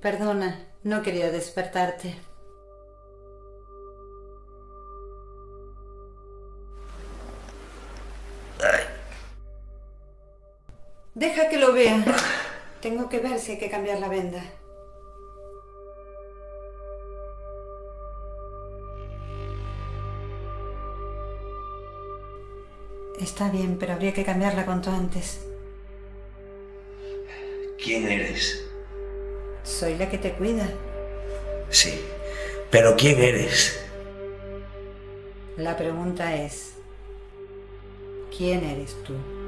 Perdona, no quería despertarte. Deja que lo vea. Tengo que ver si hay que cambiar la venda. Está bien, pero habría que cambiarla cuanto antes. ¿Quién eres? Soy la que te cuida. Sí, pero ¿quién eres? La pregunta es, ¿quién eres tú?